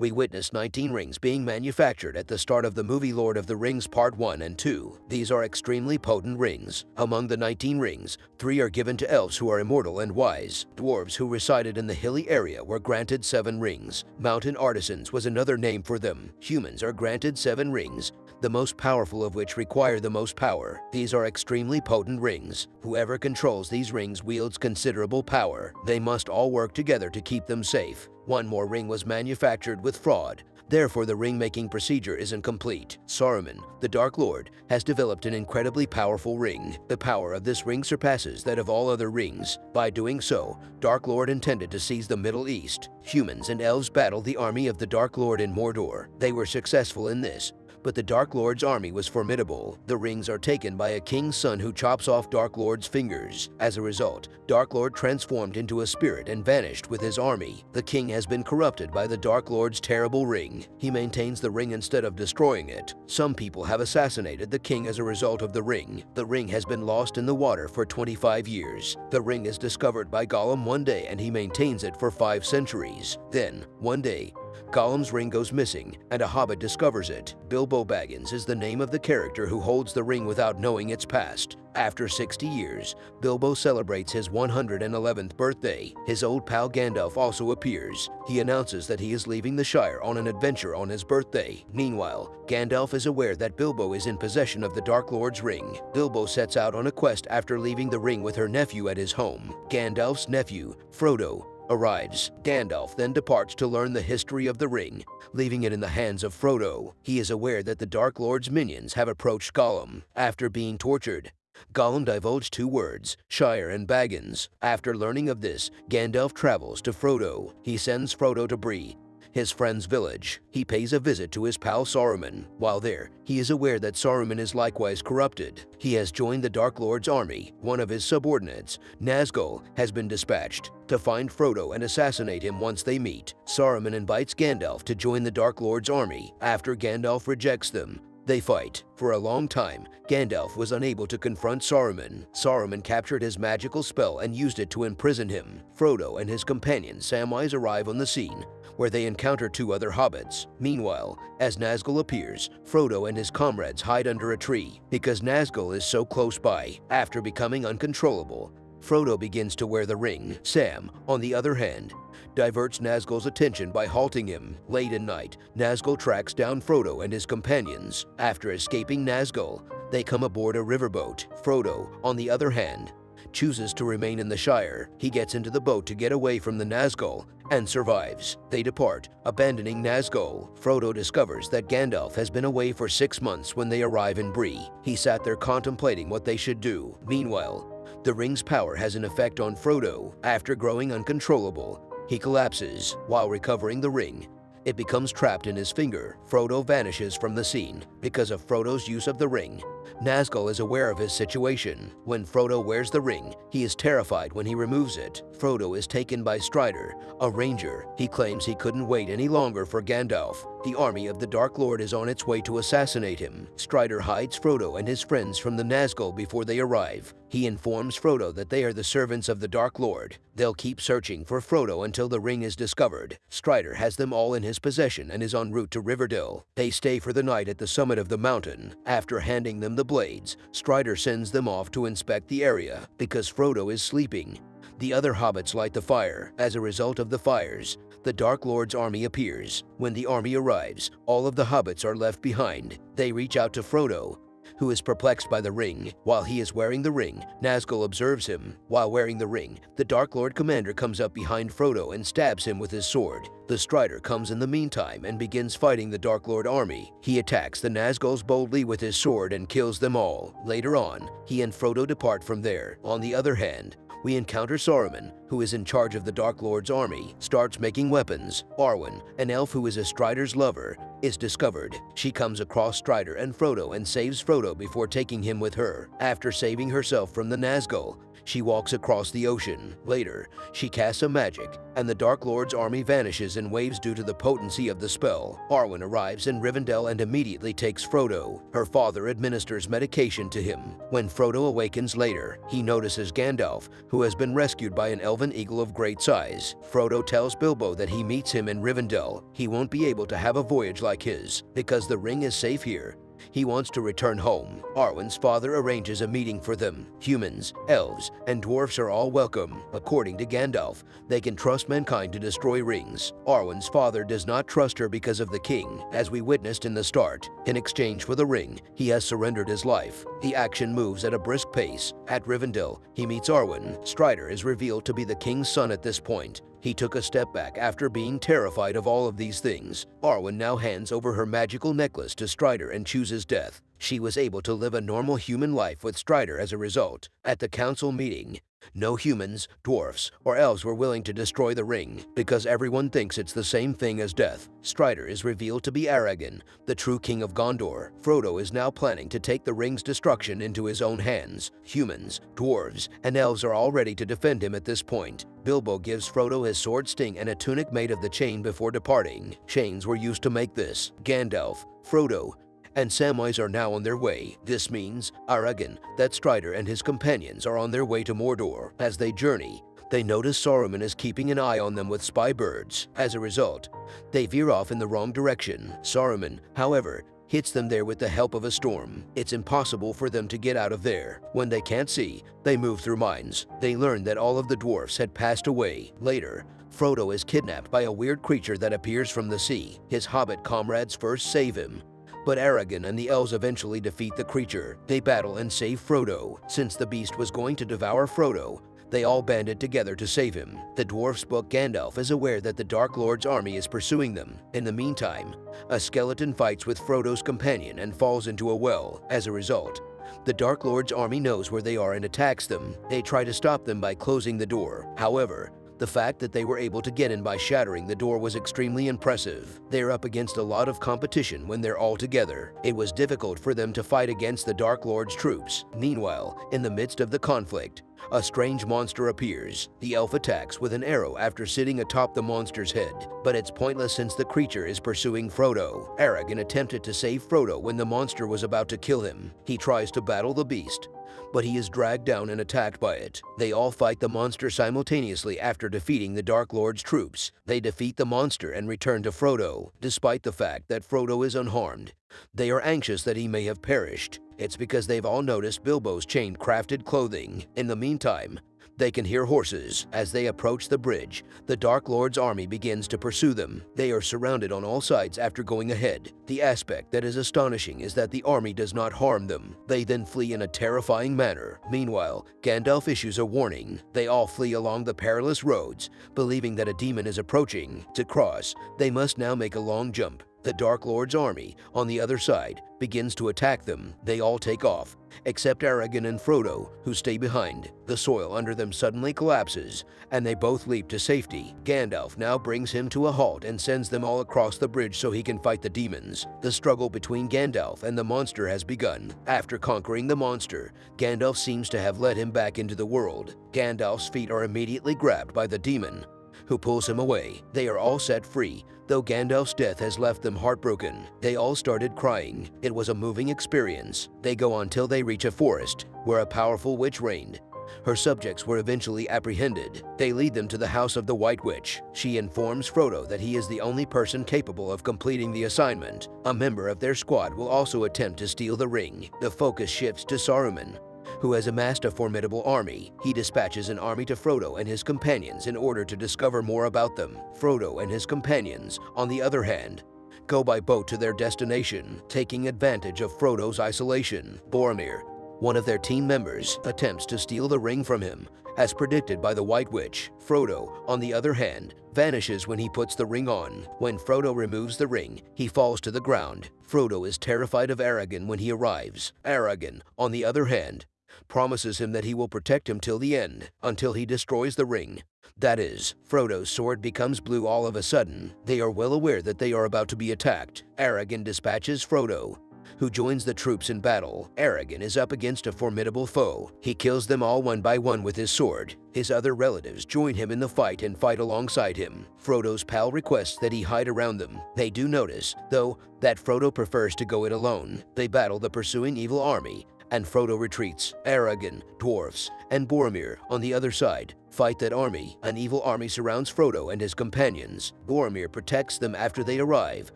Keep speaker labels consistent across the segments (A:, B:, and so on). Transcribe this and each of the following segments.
A: we witnessed 19 rings being manufactured at the start of the movie Lord of the Rings Part 1 and 2. These are extremely potent rings. Among the 19 rings, three are given to elves who are immortal and wise. Dwarves who resided in the hilly area were granted seven rings. Mountain artisans was another name for them. Humans are granted seven rings, the most powerful of which require the most power. These are extremely potent rings. Whoever controls these rings wields considerable power. They must all work together to keep them safe. One more ring was manufactured with fraud. Therefore, the ring-making procedure isn't complete. Saruman, the Dark Lord, has developed an incredibly powerful ring. The power of this ring surpasses that of all other rings. By doing so, Dark Lord intended to seize the Middle East. Humans and elves battled the army of the Dark Lord in Mordor. They were successful in this, but the Dark Lord's army was formidable. The rings are taken by a king's son who chops off Dark Lord's fingers. As a result, Dark Lord transformed into a spirit and vanished with his army. The king has been corrupted by the Dark Lord's terrible ring. He maintains the ring instead of destroying it. Some people have assassinated the king as a result of the ring. The ring has been lost in the water for 25 years. The ring is discovered by Gollum one day and he maintains it for five centuries. Then, one day, Gollum's ring goes missing, and a hobbit discovers it. Bilbo Baggins is the name of the character who holds the ring without knowing its past. After 60 years, Bilbo celebrates his 111th birthday. His old pal Gandalf also appears. He announces that he is leaving the Shire on an adventure on his birthday. Meanwhile, Gandalf is aware that Bilbo is in possession of the Dark Lord's ring. Bilbo sets out on a quest after leaving the ring with her nephew at his home. Gandalf's nephew, Frodo, arrives. Gandalf then departs to learn the history of the ring, leaving it in the hands of Frodo. He is aware that the Dark Lord's minions have approached Gollum. After being tortured, Gollum divulged two words, Shire and Baggins. After learning of this, Gandalf travels to Frodo. He sends Frodo to Bree, his friend's village. He pays a visit to his pal Saruman. While there, he is aware that Saruman is likewise corrupted. He has joined the Dark Lord's army. One of his subordinates, Nazgul, has been dispatched to find Frodo and assassinate him once they meet. Saruman invites Gandalf to join the Dark Lord's army. After Gandalf rejects them, they fight. For a long time, Gandalf was unable to confront Saruman. Saruman captured his magical spell and used it to imprison him. Frodo and his companion Samwise arrive on the scene, where they encounter two other hobbits. Meanwhile, as Nazgul appears, Frodo and his comrades hide under a tree because Nazgul is so close by. After becoming uncontrollable, Frodo begins to wear the ring. Sam, on the other hand, diverts Nazgul's attention by halting him. Late at night, Nazgul tracks down Frodo and his companions. After escaping Nazgul, they come aboard a riverboat. Frodo, on the other hand, chooses to remain in the Shire. He gets into the boat to get away from the Nazgul and survives. They depart, abandoning Nazgul. Frodo discovers that Gandalf has been away for six months when they arrive in Bree. He sat there contemplating what they should do. Meanwhile, the ring's power has an effect on Frodo. After growing uncontrollable, he collapses. While recovering the ring, it becomes trapped in his finger. Frodo vanishes from the scene. Because of Frodo's use of the ring, Nazgul is aware of his situation. When Frodo wears the ring, he is terrified when he removes it. Frodo is taken by Strider, a ranger. He claims he couldn't wait any longer for Gandalf. The army of the Dark Lord is on its way to assassinate him. Strider hides Frodo and his friends from the Nazgul before they arrive. He informs Frodo that they are the servants of the Dark Lord. They'll keep searching for Frodo until the ring is discovered. Strider has them all in his possession and is en route to Rivendell. They stay for the night at the summit of the mountain. After handing them the blades, Strider sends them off to inspect the area. Because Frodo is sleeping, the other hobbits light the fire. As a result of the fires, the Dark Lord's army appears. When the army arrives, all of the hobbits are left behind. They reach out to Frodo, who is perplexed by the ring. While he is wearing the ring, Nazgul observes him. While wearing the ring, the Dark Lord commander comes up behind Frodo and stabs him with his sword. The Strider comes in the meantime and begins fighting the Dark Lord army. He attacks the Nazguls boldly with his sword and kills them all. Later on, he and Frodo depart from there. On the other hand, we encounter Saruman, who is in charge of the Dark Lord's army, starts making weapons. Arwen, an elf who is a Strider's lover, is discovered. She comes across Strider and Frodo and saves Frodo before taking him with her. After saving herself from the Nazgul, she walks across the ocean. Later, she casts a magic, and the Dark Lord's army vanishes in waves due to the potency of the spell. Arwen arrives in Rivendell and immediately takes Frodo. Her father administers medication to him. When Frodo awakens later, he notices Gandalf, who has been rescued by an elven eagle of great size. Frodo tells Bilbo that he meets him in Rivendell. He won't be able to have a voyage like his because the ring is safe here he wants to return home. Arwen's father arranges a meeting for them. Humans, elves, and dwarfs are all welcome. According to Gandalf, they can trust mankind to destroy rings. Arwen's father does not trust her because of the king, as we witnessed in the start. In exchange for the ring, he has surrendered his life. The action moves at a brisk pace. At Rivendell, he meets Arwen. Strider is revealed to be the king's son at this point. He took a step back after being terrified of all of these things. Arwen now hands over her magical necklace to Strider and chooses death. She was able to live a normal human life with Strider as a result. At the council meeting, no humans, dwarfs, or elves were willing to destroy the ring because everyone thinks it's the same thing as death. Strider is revealed to be Aragorn, the true king of Gondor. Frodo is now planning to take the ring's destruction into his own hands. Humans, dwarves, and elves are all ready to defend him at this point. Bilbo gives Frodo his sword sting and a tunic made of the chain before departing. Chains were used to make this. Gandalf, Frodo, and Samwise are now on their way. This means Aragorn, that Strider and his companions are on their way to Mordor. As they journey, they notice Saruman is keeping an eye on them with spy birds. As a result, they veer off in the wrong direction. Saruman, however, hits them there with the help of a storm. It's impossible for them to get out of there. When they can't see, they move through mines. They learn that all of the dwarfs had passed away. Later, Frodo is kidnapped by a weird creature that appears from the sea. His hobbit comrades first save him, but Aragorn and the elves eventually defeat the creature. They battle and save Frodo. Since the beast was going to devour Frodo, they all banded together to save him. The dwarf's book Gandalf is aware that the Dark Lord's army is pursuing them. In the meantime, a skeleton fights with Frodo's companion and falls into a well. As a result, the Dark Lord's army knows where they are and attacks them. They try to stop them by closing the door. However, the fact that they were able to get in by shattering the door was extremely impressive. They're up against a lot of competition when they're all together. It was difficult for them to fight against the Dark Lord's troops. Meanwhile, in the midst of the conflict, a strange monster appears. The elf attacks with an arrow after sitting atop the monster's head, but it's pointless since the creature is pursuing Frodo. Aragorn attempted to save Frodo when the monster was about to kill him. He tries to battle the beast, but he is dragged down and attacked by it. They all fight the monster simultaneously after defeating the Dark Lord's troops. They defeat the monster and return to Frodo, despite the fact that Frodo is unharmed. They are anxious that he may have perished. It's because they've all noticed Bilbo's chain crafted clothing. In the meantime, they can hear horses. As they approach the bridge, the Dark Lord's army begins to pursue them. They are surrounded on all sides after going ahead. The aspect that is astonishing is that the army does not harm them. They then flee in a terrifying manner. Meanwhile, Gandalf issues a warning. They all flee along the perilous roads, believing that a demon is approaching. To cross, they must now make a long jump. The Dark Lord's army, on the other side, begins to attack them. They all take off, except Aragorn and Frodo, who stay behind. The soil under them suddenly collapses, and they both leap to safety. Gandalf now brings him to a halt and sends them all across the bridge so he can fight the demons. The struggle between Gandalf and the monster has begun. After conquering the monster, Gandalf seems to have led him back into the world. Gandalf's feet are immediately grabbed by the demon, who pulls him away. They are all set free, though Gandalf's death has left them heartbroken. They all started crying. It was a moving experience. They go on till they reach a forest, where a powerful witch reigned. Her subjects were eventually apprehended. They lead them to the house of the White Witch. She informs Frodo that he is the only person capable of completing the assignment. A member of their squad will also attempt to steal the ring. The focus shifts to Saruman, who has amassed a formidable army. He dispatches an army to Frodo and his companions in order to discover more about them. Frodo and his companions, on the other hand, go by boat to their destination, taking advantage of Frodo's isolation. Boromir, one of their team members, attempts to steal the ring from him, as predicted by the White Witch. Frodo, on the other hand, vanishes when he puts the ring on. When Frodo removes the ring, he falls to the ground. Frodo is terrified of Aragorn when he arrives. Aragorn, on the other hand, promises him that he will protect him till the end, until he destroys the ring. That is, Frodo's sword becomes blue all of a sudden. They are well aware that they are about to be attacked. Aragorn dispatches Frodo, who joins the troops in battle. Aragorn is up against a formidable foe. He kills them all one by one with his sword. His other relatives join him in the fight and fight alongside him. Frodo's pal requests that he hide around them. They do notice, though, that Frodo prefers to go it alone. They battle the pursuing evil army and Frodo retreats. Aragorn, dwarfs, and Boromir on the other side fight that army. An evil army surrounds Frodo and his companions. Boromir protects them after they arrive,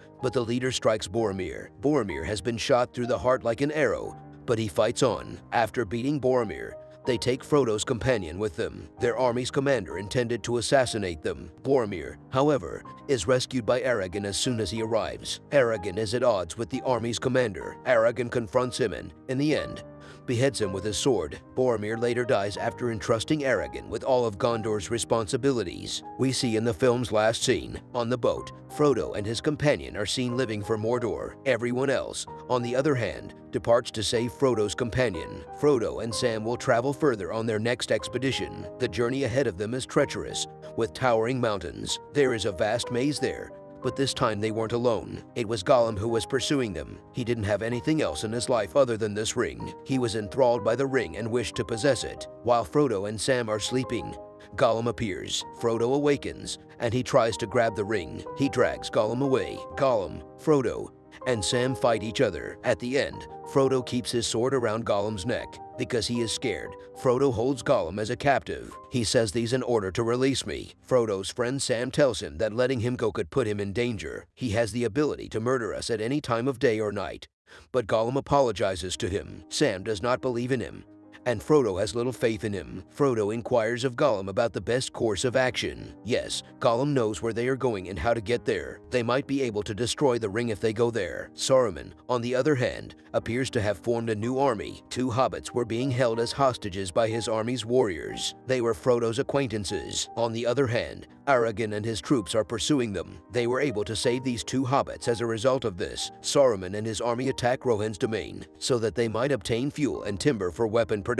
A: but the leader strikes Boromir. Boromir has been shot through the heart like an arrow, but he fights on. After beating Boromir, they take Frodo's companion with them. Their army's commander intended to assassinate them. Boromir, however, is rescued by Aragorn as soon as he arrives. Aragorn is at odds with the army's commander. Aragorn confronts him and, in the end, beheads him with his sword. Boromir later dies after entrusting Aragorn with all of Gondor's responsibilities. We see in the film's last scene, on the boat, Frodo and his companion are seen living for Mordor. Everyone else, on the other hand, departs to save Frodo's companion. Frodo and Sam will travel further on their next expedition. The journey ahead of them is treacherous, with towering mountains. There is a vast maze there, but this time they weren't alone. It was Gollum who was pursuing them. He didn't have anything else in his life other than this ring. He was enthralled by the ring and wished to possess it. While Frodo and Sam are sleeping, Gollum appears. Frodo awakens, and he tries to grab the ring. He drags Gollum away. Gollum, Frodo, and Sam fight each other. At the end, Frodo keeps his sword around Gollum's neck. Because he is scared, Frodo holds Gollum as a captive. He says these in order to release me. Frodo's friend Sam tells him that letting him go could put him in danger. He has the ability to murder us at any time of day or night. But Gollum apologizes to him. Sam does not believe in him and Frodo has little faith in him. Frodo inquires of Gollum about the best course of action. Yes, Gollum knows where they are going and how to get there. They might be able to destroy the ring if they go there. Saruman, on the other hand, appears to have formed a new army. Two hobbits were being held as hostages by his army's warriors. They were Frodo's acquaintances. On the other hand, Aragorn and his troops are pursuing them. They were able to save these two hobbits as a result of this. Saruman and his army attack Rohan's domain so that they might obtain fuel and timber for weapon production.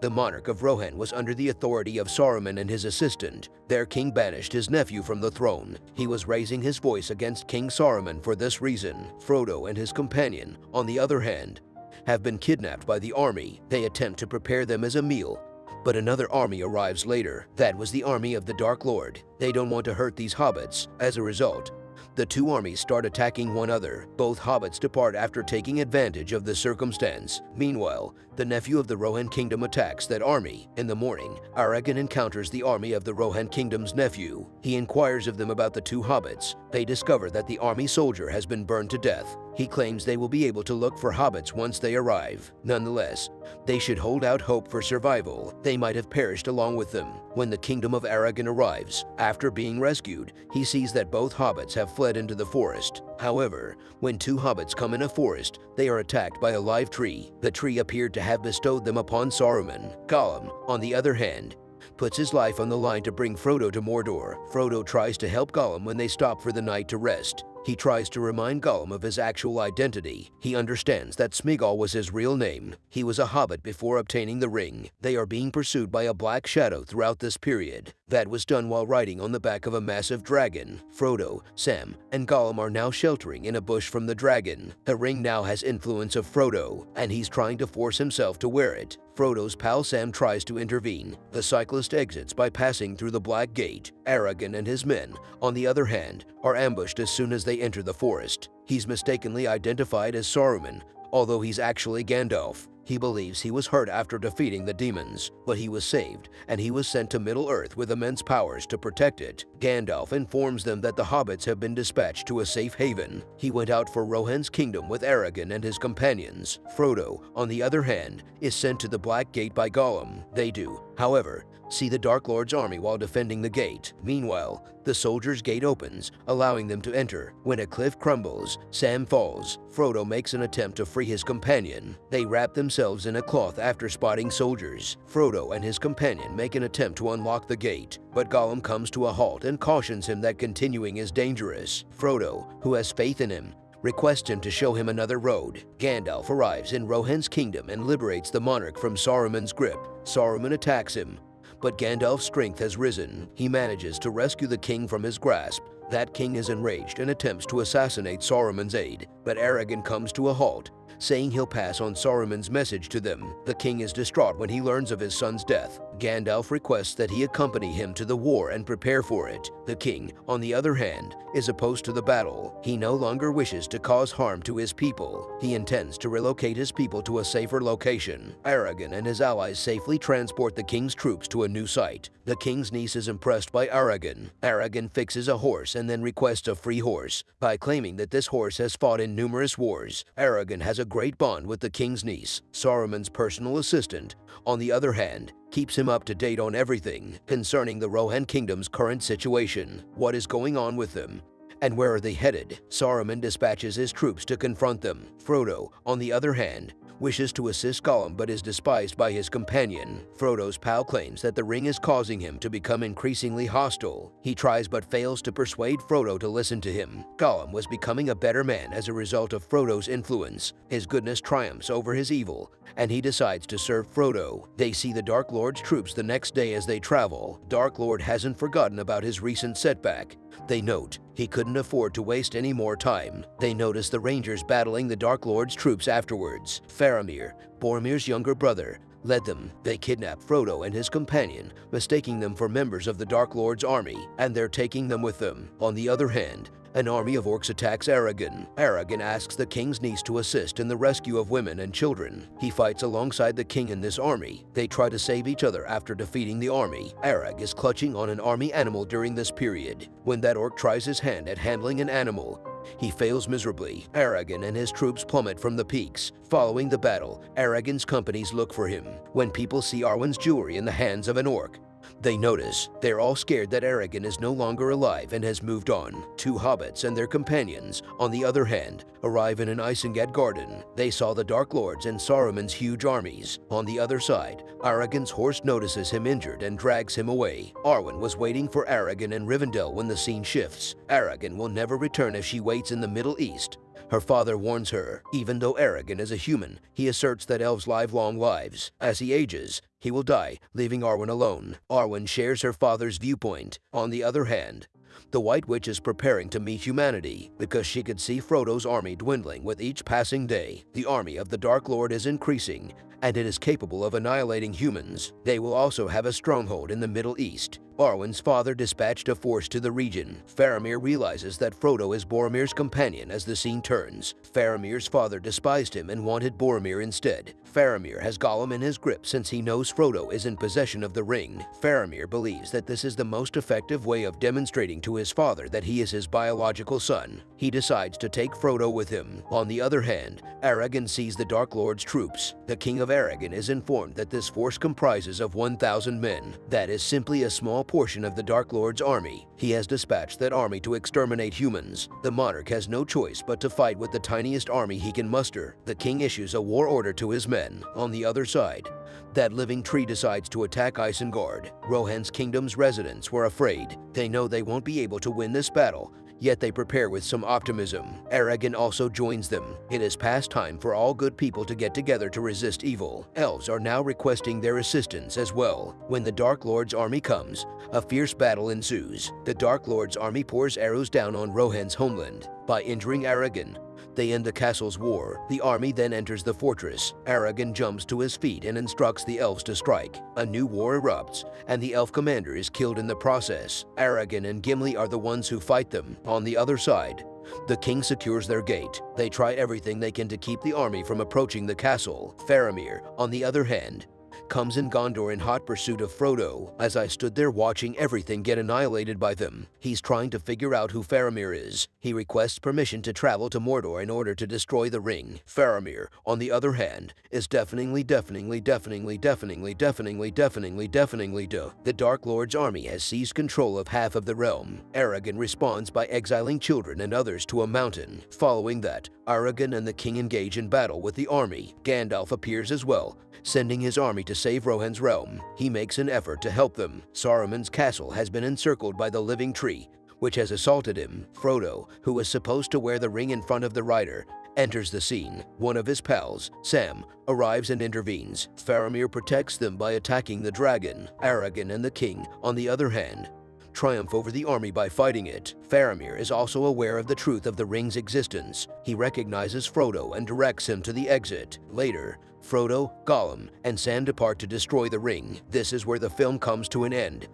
A: The monarch of Rohan was under the authority of Saruman and his assistant. Their king banished his nephew from the throne. He was raising his voice against King Saruman for this reason. Frodo and his companion, on the other hand, have been kidnapped by the army. They attempt to prepare them as a meal but another army arrives later. That was the army of the Dark Lord. They don't want to hurt these hobbits. As a result, the two armies start attacking one another. Both hobbits depart after taking advantage of the circumstance. Meanwhile, the nephew of the Rohan kingdom attacks that army. In the morning, Aragorn encounters the army of the Rohan kingdom's nephew. He inquires of them about the two hobbits. They discover that the army soldier has been burned to death. He claims they will be able to look for hobbits once they arrive. Nonetheless, they should hold out hope for survival. They might have perished along with them. When the kingdom of Aragorn arrives, after being rescued, he sees that both hobbits have fled into the forest. However, when two hobbits come in a forest, they are attacked by a live tree. The tree appeared to have bestowed them upon Saruman. Gollum, on the other hand, puts his life on the line to bring Frodo to Mordor. Frodo tries to help Gollum when they stop for the night to rest. He tries to remind Gollum of his actual identity. He understands that Smeagol was his real name. He was a hobbit before obtaining the ring. They are being pursued by a black shadow throughout this period. That was done while riding on the back of a massive dragon. Frodo, Sam, and Gollum are now sheltering in a bush from the dragon. The ring now has influence of Frodo, and he's trying to force himself to wear it. Frodo's pal Sam tries to intervene. The cyclist exits by passing through the Black Gate. Aragorn and his men, on the other hand, are ambushed as soon as they enter the forest. He's mistakenly identified as Saruman, although he's actually Gandalf. He believes he was hurt after defeating the demons, but he was saved, and he was sent to Middle-earth with immense powers to protect it. Gandalf informs them that the hobbits have been dispatched to a safe haven. He went out for Rohan's kingdom with Aragorn and his companions. Frodo, on the other hand, is sent to the Black Gate by Gollum. They do, however, see the Dark Lord's army while defending the gate. Meanwhile, the soldiers' gate opens, allowing them to enter. When a cliff crumbles, Sam falls. Frodo makes an attempt to free his companion. They wrap themselves in a cloth after spotting soldiers. Frodo and his companion make an attempt to unlock the gate, but Gollum comes to a halt and cautions him that continuing is dangerous. Frodo, who has faith in him, requests him to show him another road. Gandalf arrives in Rohan's kingdom and liberates the monarch from Saruman's grip. Saruman attacks him, but Gandalf's strength has risen. He manages to rescue the king from his grasp. That king is enraged and attempts to assassinate Saruman's aide, but Aragorn comes to a halt, saying he'll pass on Saruman's message to them. The king is distraught when he learns of his son's death. Gandalf requests that he accompany him to the war and prepare for it. The king, on the other hand, is opposed to the battle. He no longer wishes to cause harm to his people. He intends to relocate his people to a safer location. Aragorn and his allies safely transport the king's troops to a new site. The king's niece is impressed by Aragorn. Aragorn fixes a horse and then requests a free horse by claiming that this horse has fought in numerous wars. Aragorn has a great bond with the king's niece, Saruman's personal assistant. On the other hand, keeps him up to date on everything concerning the Rohan Kingdom's current situation, what is going on with them, and where are they headed? Saruman dispatches his troops to confront them. Frodo, on the other hand, wishes to assist Gollum but is despised by his companion. Frodo's pal claims that the ring is causing him to become increasingly hostile. He tries but fails to persuade Frodo to listen to him. Gollum was becoming a better man as a result of Frodo's influence. His goodness triumphs over his evil, and he decides to serve Frodo. They see the Dark Lord's troops the next day as they travel. Dark Lord hasn't forgotten about his recent setback. They note he couldn't afford to waste any more time. They notice the Rangers battling the Dark Lord's troops afterwards. Faramir, Boromir's younger brother, led them. They kidnap Frodo and his companion, mistaking them for members of the Dark Lord's army, and they're taking them with them. On the other hand, an army of orcs attacks Aragorn. Aragorn asks the king's niece to assist in the rescue of women and children. He fights alongside the king in this army. They try to save each other after defeating the army. Arag is clutching on an army animal during this period. When that orc tries his hand at handling an animal, he fails miserably. Aragorn and his troops plummet from the peaks. Following the battle, Aragorn's companies look for him. When people see Arwen's jewelry in the hands of an orc, they notice. They're all scared that Aragorn is no longer alive and has moved on. Two hobbits and their companions, on the other hand, arrive in an Isengard garden. They saw the Dark Lords and Saruman's huge armies. On the other side, Aragorn's horse notices him injured and drags him away. Arwen was waiting for Aragorn in Rivendell when the scene shifts. Aragorn will never return if she waits in the Middle East. Her father warns her, even though Aragorn is a human, he asserts that elves live long lives. As he ages, he will die, leaving Arwen alone. Arwen shares her father's viewpoint. On the other hand, the White Witch is preparing to meet humanity because she could see Frodo's army dwindling with each passing day. The army of the Dark Lord is increasing, and it is capable of annihilating humans. They will also have a stronghold in the Middle East. Arwen's father dispatched a force to the region. Faramir realizes that Frodo is Boromir's companion as the scene turns. Faramir's father despised him and wanted Boromir instead. Faramir has Gollum in his grip since he knows Frodo is in possession of the ring. Faramir believes that this is the most effective way of demonstrating to his father that he is his biological son. He decides to take Frodo with him. On the other hand, Aragorn sees the Dark Lord's troops. The King of Aragorn is informed that this force comprises of 1,000 men. That is simply a small portion of the Dark Lord's army. He has dispatched that army to exterminate humans. The monarch has no choice but to fight with the tiniest army he can muster. The king issues a war order to his men. On the other side, that living tree decides to attack Isengard. Rohan's kingdom's residents were afraid. They know they won't be able to win this battle, yet they prepare with some optimism. Aragorn also joins them. It is past time for all good people to get together to resist evil. Elves are now requesting their assistance as well. When the Dark Lord's army comes, a fierce battle ensues. The Dark Lord's army pours arrows down on Rohan's homeland. By injuring Aragorn, they end the castle's war. The army then enters the fortress. Aragorn jumps to his feet and instructs the elves to strike. A new war erupts, and the elf commander is killed in the process. Aragorn and Gimli are the ones who fight them. On the other side, the king secures their gate. They try everything they can to keep the army from approaching the castle. Faramir, on the other hand, comes in Gondor in hot pursuit of Frodo. As I stood there watching everything get annihilated by them, he's trying to figure out who Faramir is. He requests permission to travel to Mordor in order to destroy the ring. Faramir, on the other hand, is deafeningly, deafeningly, deafeningly, deafeningly, deafeningly, deafeningly, deafeningly do. The Dark Lord's army has seized control of half of the realm. Aragorn responds by exiling children and others to a mountain. Following that, Aragorn and the king engage in battle with the army. Gandalf appears as well, sending his army to save Rohan's realm. He makes an effort to help them. Saruman's castle has been encircled by the living tree, which has assaulted him. Frodo, who was supposed to wear the ring in front of the rider, enters the scene. One of his pals, Sam, arrives and intervenes. Faramir protects them by attacking the dragon. Aragorn and the king, on the other hand, triumph over the army by fighting it. Faramir is also aware of the truth of the ring's existence. He recognizes Frodo and directs him to the exit. Later, Frodo, Gollum, and Sam depart to destroy the ring. This is where the film comes to an end.